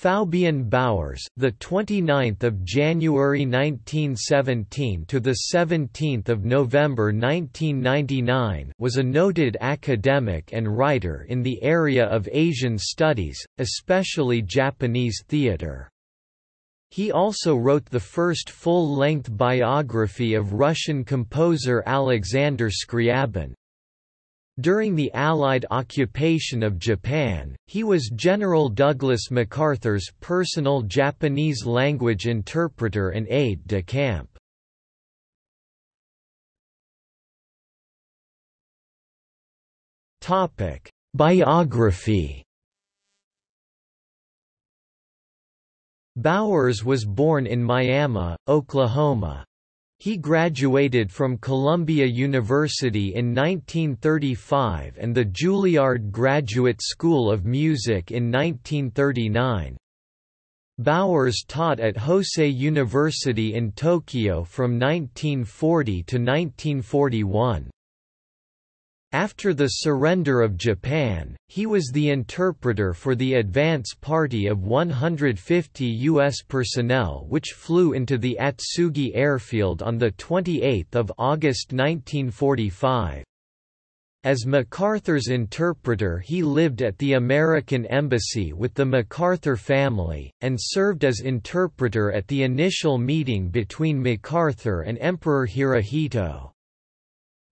Faubion Bowers, the 29th of January 1917 to the 17th of November 1999, was a noted academic and writer in the area of Asian studies, especially Japanese theater. He also wrote the first full-length biography of Russian composer Alexander Scriabin. During the Allied occupation of Japan, he was General Douglas MacArthur's personal Japanese language interpreter and aide de camp. Biography Bowers was born in Miami, Oklahoma. He graduated from Columbia University in 1935 and the Juilliard Graduate School of Music in 1939. Bowers taught at Hosei University in Tokyo from 1940 to 1941. After the surrender of Japan, he was the interpreter for the advance party of 150 U.S. personnel which flew into the Atsugi airfield on 28 August 1945. As MacArthur's interpreter he lived at the American Embassy with the MacArthur family, and served as interpreter at the initial meeting between MacArthur and Emperor Hirohito.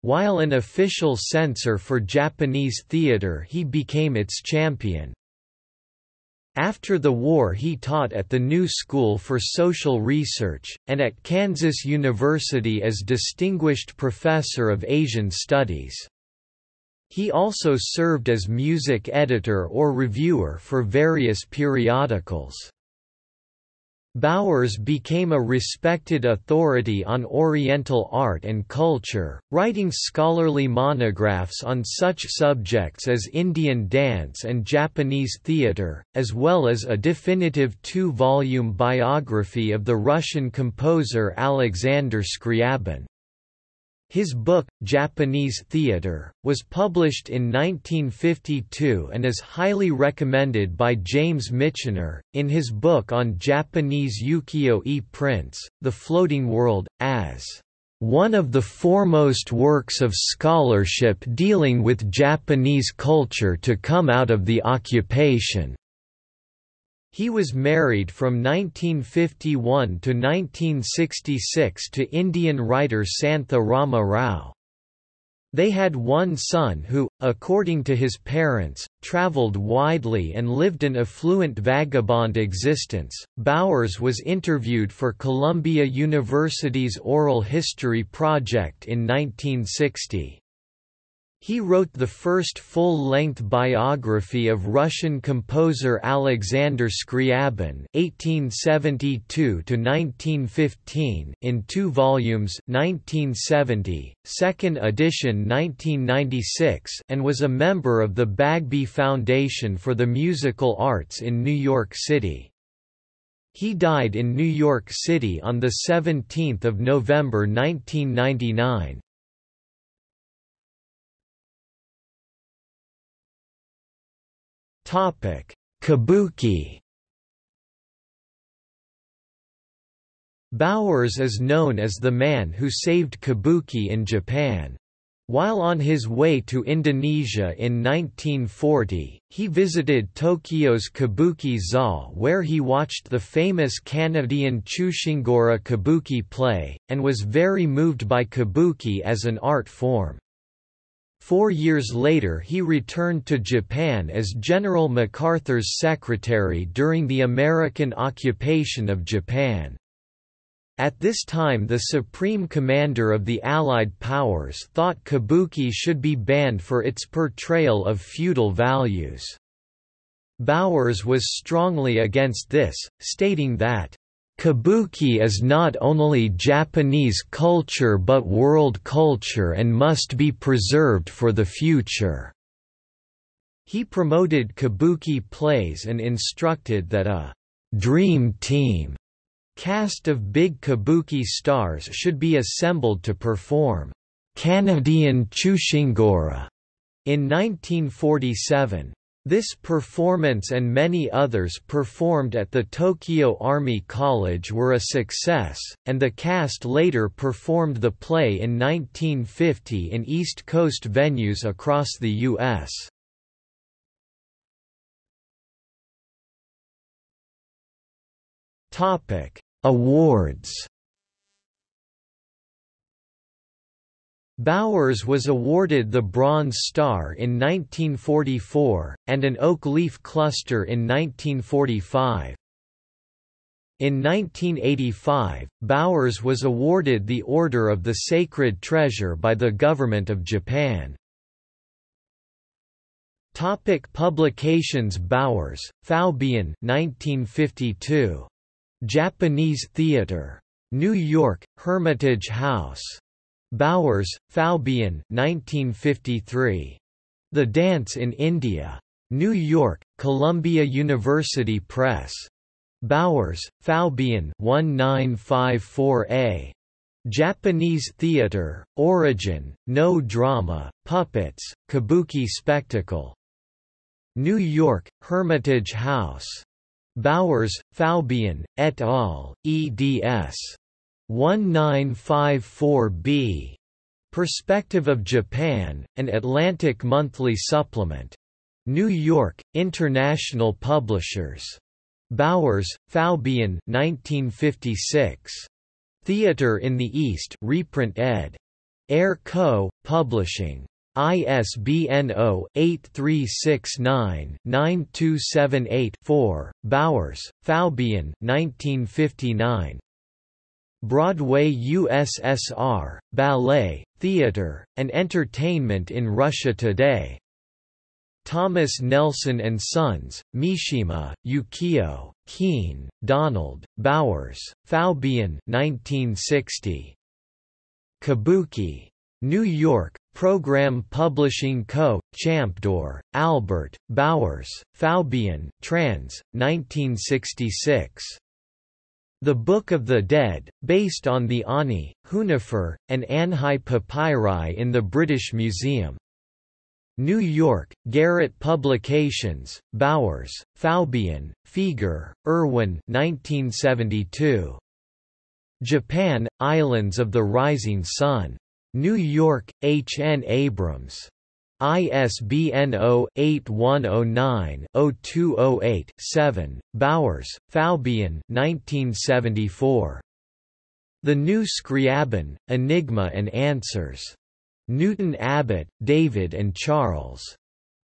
While an official censor for Japanese theater he became its champion. After the war he taught at the New School for Social Research, and at Kansas University as Distinguished Professor of Asian Studies. He also served as music editor or reviewer for various periodicals. Bowers became a respected authority on Oriental art and culture, writing scholarly monographs on such subjects as Indian dance and Japanese theatre, as well as a definitive two-volume biography of the Russian composer Alexander Scriabin. His book, Japanese Theatre, was published in 1952 and is highly recommended by James Michener, in his book on Japanese ukiyo-e prints, The Floating World, as one of the foremost works of scholarship dealing with Japanese culture to come out of the occupation. He was married from 1951 to 1966 to Indian writer Santha Rama Rao. They had one son who, according to his parents, traveled widely and lived an affluent vagabond existence. Bowers was interviewed for Columbia University's Oral History Project in 1960. He wrote the first full-length biography of Russian composer Alexander Scriabin (1872–1915) in two volumes, 1970, second edition 1996, and was a member of the Bagby Foundation for the Musical Arts in New York City. He died in New York City on the 17th of November 1999. Kabuki. Bowers is known as the man who saved kabuki in Japan. While on his way to Indonesia in 1940, he visited Tokyo's Kabuki Za where he watched the famous Kanadehon Chushingura kabuki play, and was very moved by kabuki as an art form. Four years later he returned to Japan as General MacArthur's secretary during the American occupation of Japan. At this time the Supreme Commander of the Allied powers thought kabuki should be banned for its portrayal of feudal values. Bowers was strongly against this, stating that Kabuki is not only Japanese culture but world culture and must be preserved for the future. He promoted kabuki plays and instructed that a «dream team» cast of big kabuki stars should be assembled to perform «Kanadehon Chushingura» in 1947. This performance and many others performed at the Tokyo Army College were a success, and the cast later performed the play in 1950 in East Coast venues across the U.S. Awards Bowers was awarded the Bronze Star in 1944, and an Oak Leaf Cluster in 1945. In 1985, Bowers was awarded the Order of the Sacred Treasure by the Government of Japan. Topic publications Bowers, Faubion 1952. Japanese Theatre. New York, Hermitage House. Bowers, Faubion 1953. The Dance in India. New York, Columbia University Press. Bowers, Faubion 1954a. Japanese Theatre, Origin, No Drama, Puppets, Kabuki Spectacle. New York, Hermitage House. Bowers, Faubion, et al., eds. 1954b. Perspective of Japan, an Atlantic Monthly Supplement. New York, International Publishers. Bowers, Faubion 1956. Theatre in the East reprint ed. Ayer Co., Publishing. ISBN 0-8369-9278-4, Bowers, Faubion 1959. Broadway USSR, Ballet, Theatre, and Entertainment in Russia Today. Thomas Nelson and Sons, Mishima, Yukio, Keene, Donald, Bowers, Faubion 1960. Kabuki. New York, Program Publishing Co., Champdor, Albert, Bowers, Faubion, trans. 1966. The Book of the Dead, based on the Ani, Hunefer, and Anhai papyri in the British Museum. New York, Garrett Publications, Bowers, Faubion, Fieger, Irwin 1972. Japan, Islands of the Rising Sun. New York, H. N. Abrams. ISBN 0-8109-0208-7, Bowers, Faubion 1974. The New Scriabin, Enigma and Answers. Newton Abbot, David and Charles.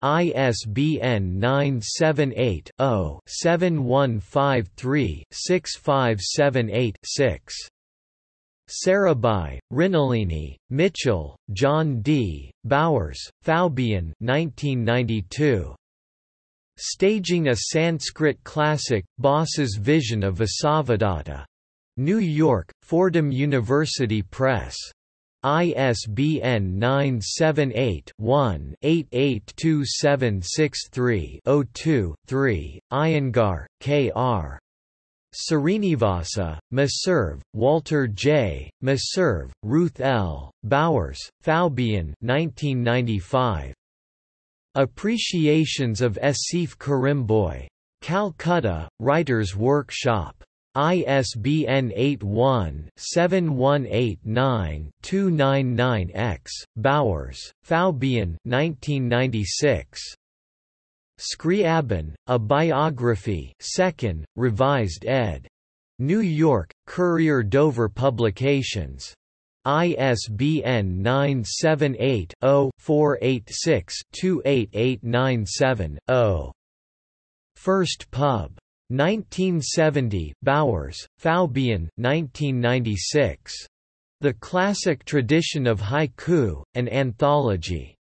ISBN 978-0-7153-6578-6. Sarabhai, Mrinalini, Mitchell, John D., Bowers, Faubion 1992. Staging a Sanskrit classic, Bhasa's Vision of Vasavadatta. New York, Fordham University Press. ISBN 978-1-882763-02-3, Iyengar, K.R. Srinivasa, Meserve, Walter J., Meserve, Ruth L., Bowers, Faubion 1995. Appreciations of Asif Currimbhoy. Calcutta, Writers' Workshop. ISBN 81-7189-299-X, Bowers, Faubion 1996. Scriabin, A Biography 2nd, Revised ed. New York, Courier Dover Publications. ISBN 978-0-486-28897-0. First Pub. 1970 Bowers, Faubion 1996. The Classic Tradition of Haiku, an Anthology.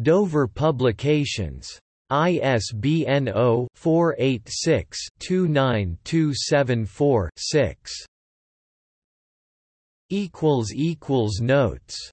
Dover Publications. ISBN 0-486-29274-6. Notes